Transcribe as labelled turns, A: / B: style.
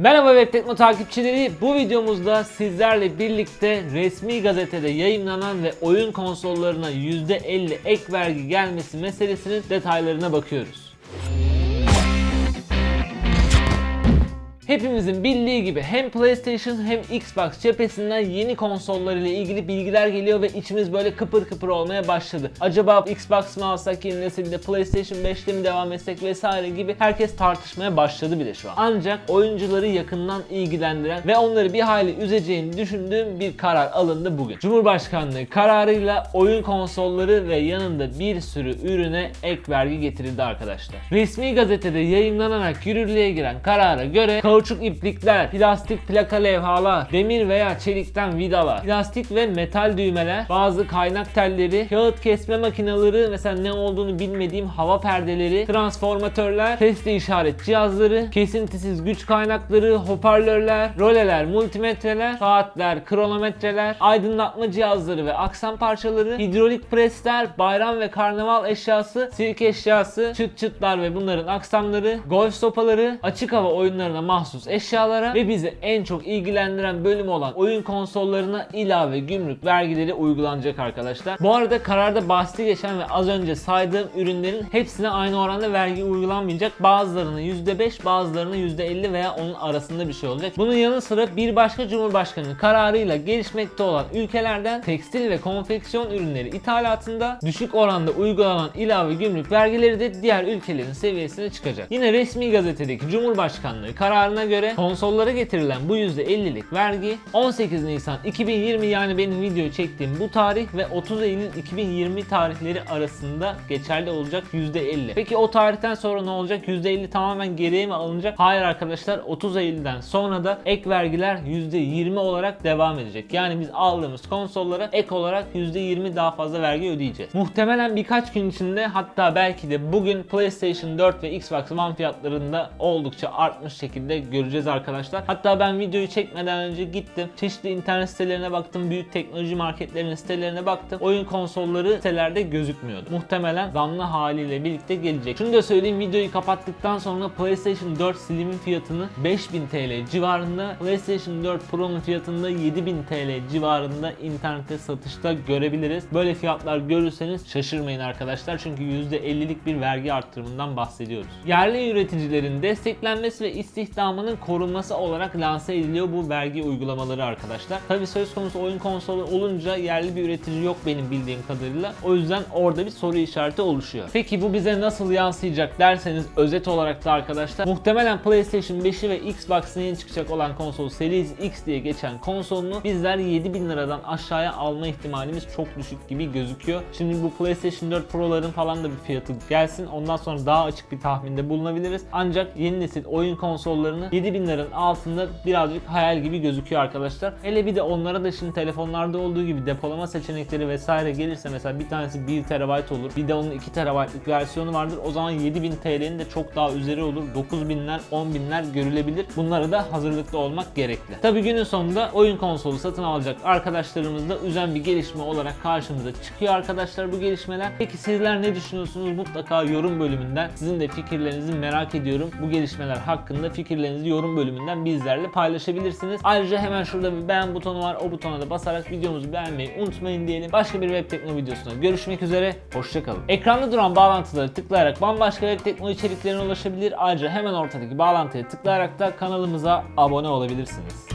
A: Merhaba Web Tekno takipçileri. Bu videomuzda sizlerle birlikte resmi gazetede yayınlanan ve oyun konsollarına %50 ek vergi gelmesi meselesinin detaylarına bakıyoruz. Hepimizin bildiği gibi hem PlayStation hem Xbox cephesinden yeni konsollar ile ilgili bilgiler geliyor ve içimiz böyle kıpır kıpır olmaya başladı. Acaba Xbox mı alsak yeni nesilde PlayStation 5'te mi devam etsek vesaire gibi herkes tartışmaya başladı bile şu an. Ancak oyuncuları yakından ilgilendiren ve onları bir hayli üzeceğini düşündüğüm bir karar alındı bugün. Cumhurbaşkanlığı kararıyla oyun konsolları ve yanında bir sürü ürüne ek vergi getirildi arkadaşlar. Resmi gazetede yayınlanarak yürürlüğe giren karara göre kauçuk iplikler, plastik plaka levhalar, demir veya çelikten vidalar, plastik ve metal düğmeler, bazı kaynak telleri, kağıt kesme makineleri, mesela ne olduğunu bilmediğim hava perdeleri, transformatörler, sesli işaret cihazları, kesintisiz güç kaynakları, hoparlörler, roleler, multimetreler, saatler, kronometreler, aydınlatma cihazları ve aksam parçaları, hidrolik presler, bayram ve karnaval eşyası, sirk eşyası, çıt çıtlar ve bunların aksamları, golf sopaları, açık hava oyunlarına mahsus eşyalara ve bizi en çok ilgilendiren bölüm olan oyun konsollarına ilave gümrük vergileri uygulanacak arkadaşlar. Bu arada kararda bahsi geçen ve az önce saydığım ürünlerin hepsine aynı oranda vergi uygulanmayacak. Bazılarına %5, bazılarına %50 veya onun arasında bir şey olacak. Bunun yanı sıra bir başka cumhurbaşkanı kararıyla gelişmekte olan ülkelerden tekstil ve konfeksiyon ürünleri ithalatında düşük oranda uygulanan ilave gümrük vergileri de diğer ülkelerin seviyesine çıkacak. Yine resmi gazetedeki Cumhurbaşkanlığı kararına göre konsollara getirilen bu %50'lik vergi 18 Nisan 2020 yani benim video çektiğim bu tarih ve 30 Eylül 2020 tarihleri arasında geçerli olacak %50. Peki o tarihten sonra ne olacak? %50 tamamen geriye mi alınacak? Hayır arkadaşlar 30 Eylül'den sonra da ek vergiler %20 olarak devam edecek. Yani biz aldığımız konsollara ek olarak %20 daha fazla vergi ödeyeceğiz. Muhtemelen birkaç gün içinde hatta belki de bugün PlayStation 4 ve Xbox One fiyatlarında oldukça artmış şekilde göreceğiz arkadaşlar. Hatta ben videoyu çekmeden önce gittim. Çeşitli internet sitelerine baktım. Büyük teknoloji marketlerinin sitelerine baktım. Oyun konsolları sitelerde gözükmüyordu. Muhtemelen zamlı haliyle birlikte gelecek. Şunu da söyleyeyim videoyu kapattıktan sonra PlayStation 4 Slim'in fiyatını 5000 TL civarında, PlayStation 4 Pro'nun fiyatını da 7000 TL civarında internette satışta görebiliriz. Böyle fiyatlar görürseniz şaşırmayın arkadaşlar. Çünkü %50'lik bir vergi arttırımından bahsediyoruz. Yerli üreticilerin desteklenmesi ve istihdamının korunması olarak lanse ediliyor bu vergi uygulamaları arkadaşlar. Tabi söz konusu oyun konsolu olunca yerli bir üretici yok benim bildiğim kadarıyla. O yüzden orada bir soru işareti oluşuyor. Peki bu bize nasıl yansıyacak derseniz özet olarak da arkadaşlar muhtemelen PlayStation 5'i ve Xbox'ın yeni çıkacak olan konsol Series X diye geçen konsolunu bizler 7000 liradan aşağıya alma ihtimalimiz çok düşük gibi gözüküyor. Şimdi bu PlayStation 4 Pro'ların falan da bir fiyatı gelsin. Ondan sonra daha açık bir tahminde bulunabiliriz. Ancak yeni nesil oyun konsollarını 7000 liranın altında birazcık hayal gibi gözüküyor arkadaşlar. Hele bir de onlara da şimdi telefonlarda olduğu gibi depolama seçenekleri vesaire gelirse mesela bir tanesi 1 TB olur. Bir de onun 2 TB'lık versiyonu vardır. O zaman 7000 TL'nin de çok daha üzeri olur. 9000'ler 10.000'ler görülebilir. Bunlara da hazırlıklı olmak gerekli. Tabi günün sonunda oyun konsolu satın alacak arkadaşlarımızda üzen bir gelişme olarak karşımıza çıkıyor arkadaşlar bu gelişmeler. Peki sizler ne düşünüyorsunuz? Mutlaka yorum bölümünden sizin de fikirlerinizi merak ediyorum. Bu gelişmeler hakkında fikirlerinizi yorum bölümünden bizlerle paylaşabilirsiniz. Ayrıca hemen şurada bir beğen butonu var. O butona da basarak videomuzu beğenmeyi unutmayın diyelim. Başka bir web tekno videosunda görüşmek üzere. Hoşçakalın. Ekranda duran bağlantıları tıklayarak bambaşka web tekno içeriklerine ulaşabilir. Ayrıca hemen ortadaki bağlantıya tıklayarak da kanalımıza abone olabilirsiniz.